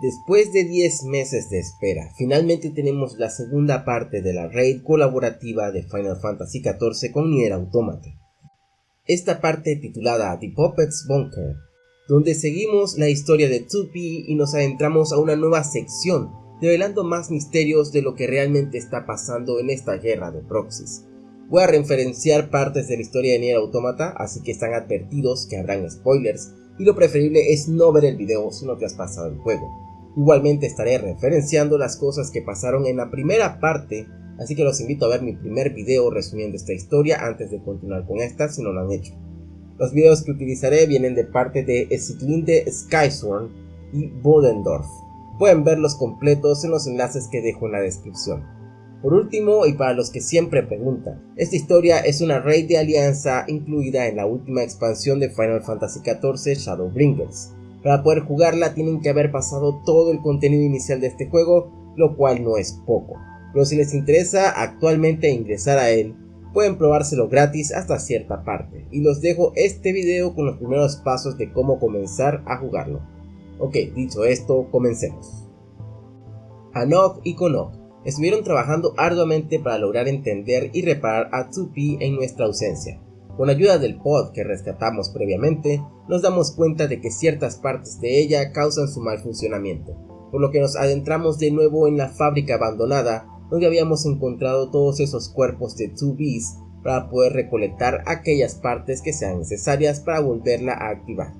Después de 10 meses de espera, finalmente tenemos la segunda parte de la raid colaborativa de Final Fantasy XIV con Nier Automata. Esta parte titulada The Puppets Bunker, donde seguimos la historia de 2P y nos adentramos a una nueva sección, revelando más misterios de lo que realmente está pasando en esta guerra de proxies. Voy a referenciar partes de la historia de Nier Automata, así que están advertidos que habrán spoilers, y lo preferible es no ver el video si no te has pasado el juego. Igualmente estaré referenciando las cosas que pasaron en la primera parte, así que los invito a ver mi primer video resumiendo esta historia antes de continuar con esta si no lo han hecho. Los videos que utilizaré vienen de parte de Esiglinde Skysworn y Bodendorf. Pueden verlos completos en los enlaces que dejo en la descripción. Por último, y para los que siempre preguntan, esta historia es una raid de alianza incluida en la última expansión de Final Fantasy XIV Shadowbringers. Para poder jugarla tienen que haber pasado todo el contenido inicial de este juego, lo cual no es poco. Pero si les interesa actualmente ingresar a él, pueden probárselo gratis hasta cierta parte. Y los dejo este video con los primeros pasos de cómo comenzar a jugarlo. Ok, dicho esto, comencemos. Anok y Konok estuvieron trabajando arduamente para lograr entender y reparar a 2P en nuestra ausencia. Con ayuda del pod que rescatamos previamente, nos damos cuenta de que ciertas partes de ella causan su mal funcionamiento, por lo que nos adentramos de nuevo en la fábrica abandonada donde habíamos encontrado todos esos cuerpos de 2Bs para poder recolectar aquellas partes que sean necesarias para volverla a activar.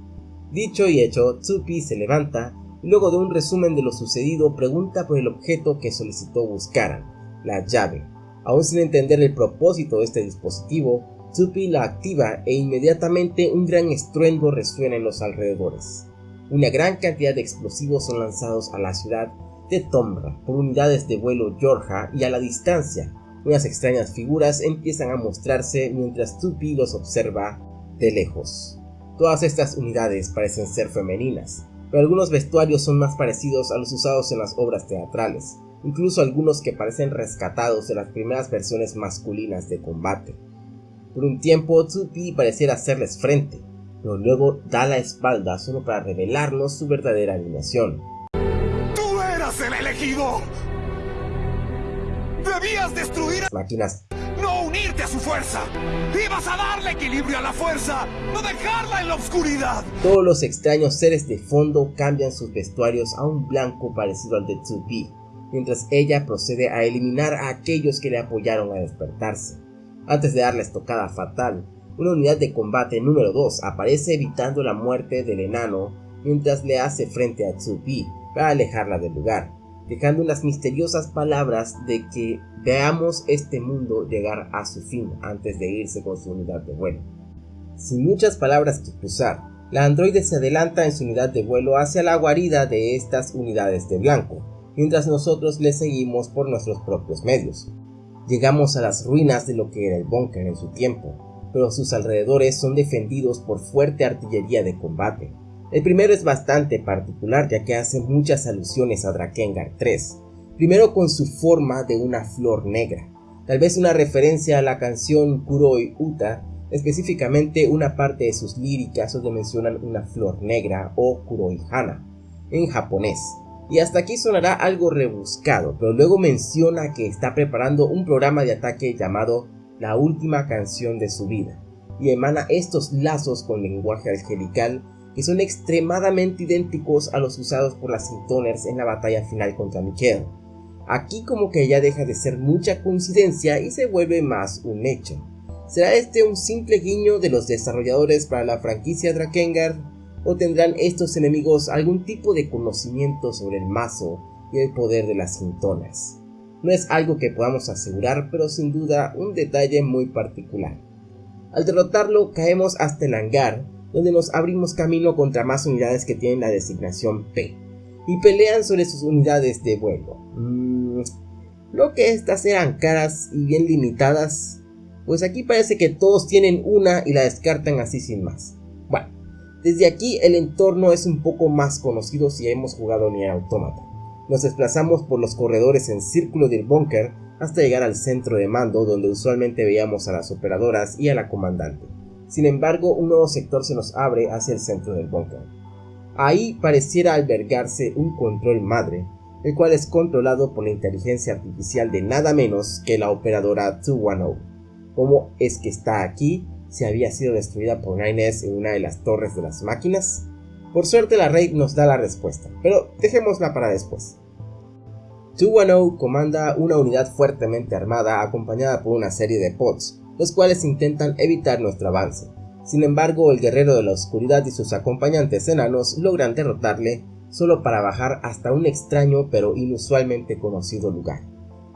Dicho y hecho, 2 se levanta y luego de un resumen de lo sucedido pregunta por el objeto que solicitó buscaran, la llave. Aún sin entender el propósito de este dispositivo, Tupi la activa e inmediatamente un gran estruendo resuena en los alrededores. Una gran cantidad de explosivos son lanzados a la ciudad de Tomra por unidades de vuelo Georgia y a la distancia, unas extrañas figuras empiezan a mostrarse mientras Tupi los observa de lejos. Todas estas unidades parecen ser femeninas, pero algunos vestuarios son más parecidos a los usados en las obras teatrales, incluso algunos que parecen rescatados de las primeras versiones masculinas de combate. Por un tiempo, 2P pareciera hacerles frente, pero luego da la espalda solo para revelarnos su verdadera animación. ¡Tú eras el elegido! ¡Debías destruir a máquinas! ¡No unirte a su fuerza! ¡Ibas a darle equilibrio a la fuerza! ¡No dejarla en la oscuridad! Todos los extraños seres de fondo cambian sus vestuarios a un blanco parecido al de 2P, mientras ella procede a eliminar a aquellos que le apoyaron a despertarse. Antes de darle la estocada fatal, una unidad de combate número 2 aparece evitando la muerte del enano mientras le hace frente a Tsupi para alejarla del lugar, dejando unas misteriosas palabras de que veamos este mundo llegar a su fin antes de irse con su unidad de vuelo. Sin muchas palabras que cruzar, la androide se adelanta en su unidad de vuelo hacia la guarida de estas unidades de blanco, mientras nosotros le seguimos por nuestros propios medios. Llegamos a las ruinas de lo que era el búnker en su tiempo, pero sus alrededores son defendidos por fuerte artillería de combate. El primero es bastante particular ya que hace muchas alusiones a Drakengard 3, primero con su forma de una flor negra, tal vez una referencia a la canción Kuroi Uta, específicamente una parte de sus líricas donde mencionan una flor negra o Kuroi Hana, en japonés, y hasta aquí sonará algo rebuscado, pero luego menciona que está preparando un programa de ataque llamado La última canción de su vida, y emana estos lazos con lenguaje angelical que son extremadamente idénticos a los usados por las Sintoners en la batalla final contra Mikhail. Aquí como que ya deja de ser mucha coincidencia y se vuelve más un hecho. ¿Será este un simple guiño de los desarrolladores para la franquicia Drakengard? O tendrán estos enemigos algún tipo de conocimiento sobre el mazo y el poder de las sintonas. No es algo que podamos asegurar, pero sin duda un detalle muy particular. Al derrotarlo caemos hasta el hangar, donde nos abrimos camino contra más unidades que tienen la designación P, y pelean sobre sus unidades de vuelo. Mm, lo que estas eran caras y bien limitadas, pues aquí parece que todos tienen una y la descartan así sin más. Desde aquí el entorno es un poco más conocido si hemos jugado Nier Automata. Nos desplazamos por los corredores en círculo del búnker hasta llegar al centro de mando donde usualmente veíamos a las operadoras y a la comandante. Sin embargo, un nuevo sector se nos abre hacia el centro del búnker. Ahí pareciera albergarse un control madre, el cual es controlado por la inteligencia artificial de nada menos que la operadora 210. ¿Cómo es que está aquí si había sido destruida por Nines en una de las torres de las máquinas? Por suerte la raid nos da la respuesta, pero dejémosla para después. 210 comanda una unidad fuertemente armada acompañada por una serie de pods, los cuales intentan evitar nuestro avance. Sin embargo, el guerrero de la oscuridad y sus acompañantes enanos logran derrotarle solo para bajar hasta un extraño pero inusualmente conocido lugar.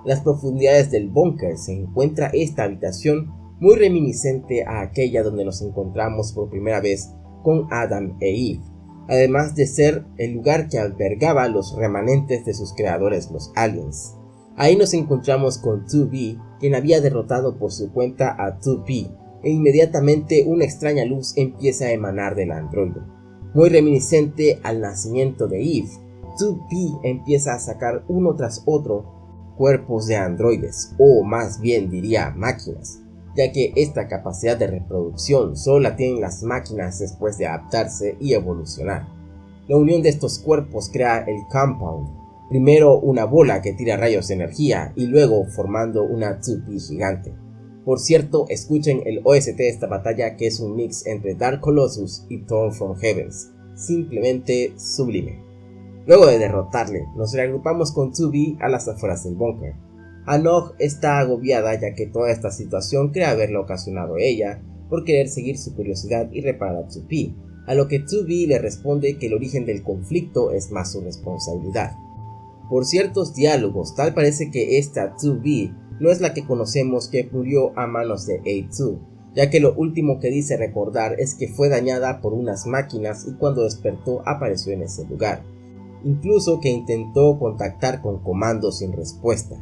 En las profundidades del búnker se encuentra esta habitación muy reminiscente a aquella donde nos encontramos por primera vez con Adam e Eve, además de ser el lugar que albergaba los remanentes de sus creadores, los aliens. Ahí nos encontramos con 2B, quien había derrotado por su cuenta a 2P, e inmediatamente una extraña luz empieza a emanar del androide. Muy reminiscente al nacimiento de Eve, 2P empieza a sacar uno tras otro cuerpos de androides, o más bien diría máquinas, ya que esta capacidad de reproducción solo la tienen las máquinas después de adaptarse y evolucionar. La unión de estos cuerpos crea el compound, primero una bola que tira rayos de energía y luego formando una 2P gigante. Por cierto, escuchen el OST de esta batalla que es un mix entre Dark Colossus y Thorn from Heavens, simplemente sublime. Luego de derrotarle, nos reagrupamos con 2B a las afueras del búnker, Anog está agobiada ya que toda esta situación cree haberla ocasionado ella por querer seguir su curiosidad y reparar a a lo que Tsubi le responde que el origen del conflicto es más su responsabilidad. Por ciertos diálogos, tal parece que esta Tsubi no es la que conocemos que murió a manos de A2, ya que lo último que dice recordar es que fue dañada por unas máquinas y cuando despertó apareció en ese lugar. Incluso que intentó contactar con comandos sin respuesta.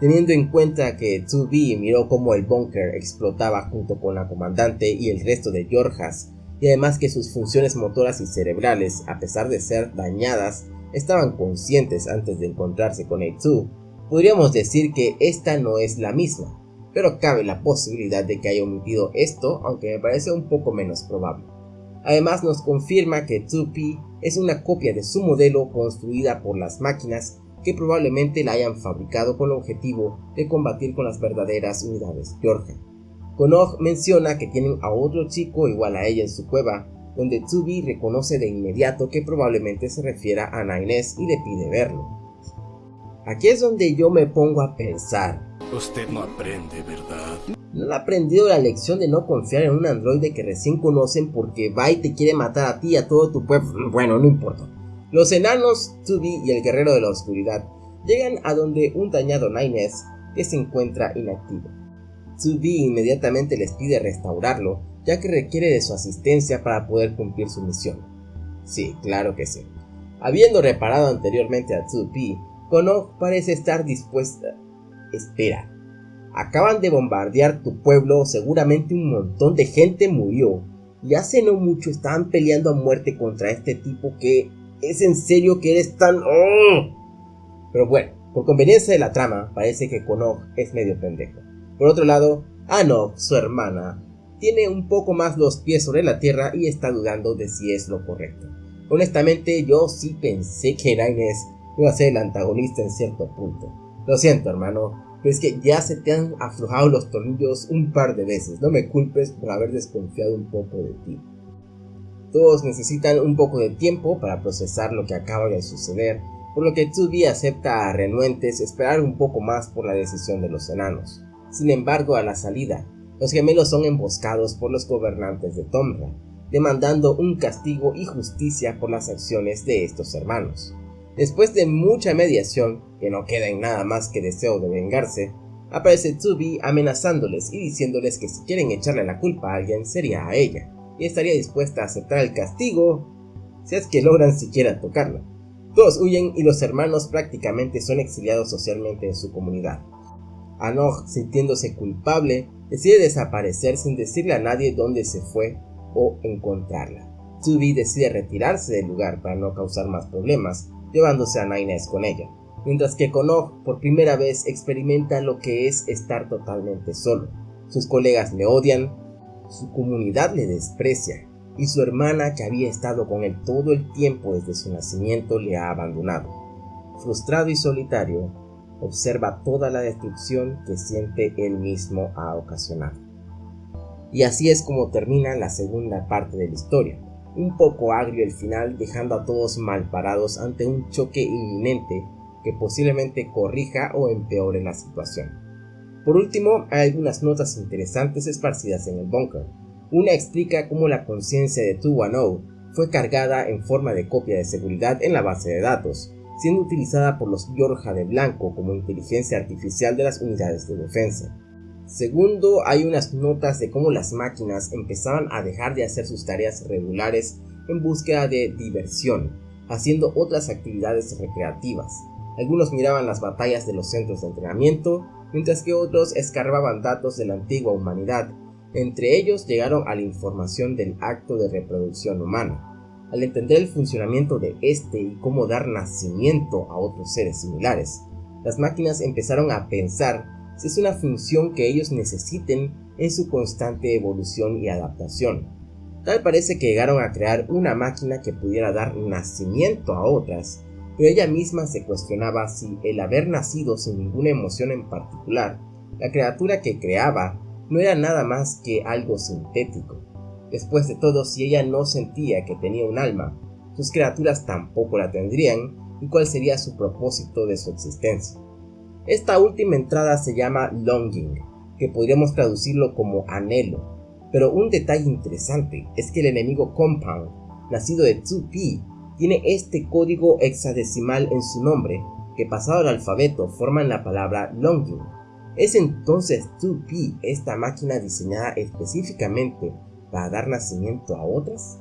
Teniendo en cuenta que 2B miró cómo el búnker explotaba junto con la comandante y el resto de Yorjas, y además que sus funciones motoras y cerebrales, a pesar de ser dañadas, estaban conscientes antes de encontrarse con A2, podríamos decir que esta no es la misma, pero cabe la posibilidad de que haya omitido esto, aunque me parece un poco menos probable. Además nos confirma que 2P es una copia de su modelo construida por las máquinas que probablemente la hayan fabricado con el objetivo de combatir con las verdaderas unidades Georgia. Konog menciona que tienen a otro chico igual a ella en su cueva, donde Tsubi reconoce de inmediato que probablemente se refiera a Nainés y le pide verlo. Aquí es donde yo me pongo a pensar. Usted no aprende, ¿verdad? ¿No ha aprendido la lección de no confiar en un androide que recién conocen porque va y te quiere matar a ti y a todo tu pueblo? Bueno, no importa. Los enanos, Tubi y el guerrero de la oscuridad llegan a donde un dañado Nines que se encuentra inactivo. Tubi inmediatamente les pide restaurarlo, ya que requiere de su asistencia para poder cumplir su misión. Sí, claro que sí. Habiendo reparado anteriormente a 2 Kono parece estar dispuesta. Espera, acaban de bombardear tu pueblo, seguramente un montón de gente murió, y hace no mucho estaban peleando a muerte contra este tipo que ¿Es en serio que eres tan... ¡Oh! Pero bueno, por conveniencia de la trama, parece que Konog es medio pendejo. Por otro lado, Anog, su hermana, tiene un poco más los pies sobre la tierra y está dudando de si es lo correcto. Honestamente, yo sí pensé que Inés iba a ser el antagonista en cierto punto. Lo siento, hermano, pero es que ya se te han aflojado los tornillos un par de veces. No me culpes por haber desconfiado un poco de ti. Todos necesitan un poco de tiempo para procesar lo que acaba de suceder, por lo que 2 acepta a renuentes esperar un poco más por la decisión de los enanos. Sin embargo, a la salida, los gemelos son emboscados por los gobernantes de Tomra, demandando un castigo y justicia por las acciones de estos hermanos. Después de mucha mediación, que no queda en nada más que deseo de vengarse, aparece Tsubi amenazándoles y diciéndoles que si quieren echarle la culpa a alguien sería a ella y estaría dispuesta a aceptar el castigo si es que logran siquiera tocarla. Todos huyen y los hermanos prácticamente son exiliados socialmente en su comunidad. Anog, sintiéndose culpable, decide desaparecer sin decirle a nadie dónde se fue o encontrarla. Tsubi decide retirarse del lugar para no causar más problemas, llevándose a Nainés con ella, mientras que Konog por primera vez experimenta lo que es estar totalmente solo. Sus colegas le odian, su comunidad le desprecia, y su hermana que había estado con él todo el tiempo desde su nacimiento le ha abandonado. Frustrado y solitario, observa toda la destrucción que siente él mismo ha ocasionado. Y así es como termina la segunda parte de la historia. Un poco agrio el final, dejando a todos mal parados ante un choque inminente que posiblemente corrija o empeore la situación. Por último, hay algunas notas interesantes esparcidas en el bunker. Una explica cómo la conciencia de 210 fue cargada en forma de copia de seguridad en la base de datos, siendo utilizada por los Yorja de Blanco como inteligencia artificial de las unidades de defensa. Segundo, hay unas notas de cómo las máquinas empezaban a dejar de hacer sus tareas regulares en búsqueda de diversión, haciendo otras actividades recreativas. Algunos miraban las batallas de los centros de entrenamiento, mientras que otros escarbaban datos de la antigua humanidad. Entre ellos llegaron a la información del acto de reproducción humana. Al entender el funcionamiento de este y cómo dar nacimiento a otros seres similares, las máquinas empezaron a pensar si es una función que ellos necesiten en su constante evolución y adaptación. Tal parece que llegaron a crear una máquina que pudiera dar nacimiento a otras, pero ella misma se cuestionaba si el haber nacido sin ninguna emoción en particular, la criatura que creaba no era nada más que algo sintético. Después de todo, si ella no sentía que tenía un alma, sus criaturas tampoco la tendrían, y cuál sería su propósito de su existencia. Esta última entrada se llama longing, que podríamos traducirlo como anhelo, pero un detalle interesante es que el enemigo Compound, nacido de 2P, tiene este código hexadecimal en su nombre, que pasado al alfabeto forman la palabra longing. ¿Es entonces 2P esta máquina diseñada específicamente para dar nacimiento a otras?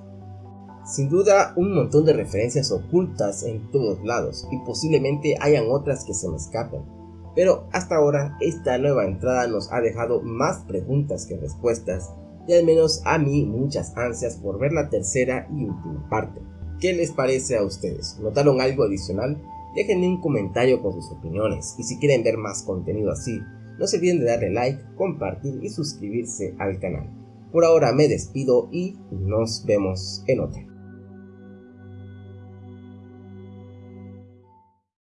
Sin duda, un montón de referencias ocultas en todos lados y posiblemente hayan otras que se me escapen. Pero hasta ahora esta nueva entrada nos ha dejado más preguntas que respuestas y al menos a mí muchas ansias por ver la tercera y última parte. ¿Qué les parece a ustedes? ¿Notaron algo adicional? Déjenme un comentario con sus opiniones y si quieren ver más contenido así, no se olviden de darle like, compartir y suscribirse al canal. Por ahora me despido y nos vemos en otra.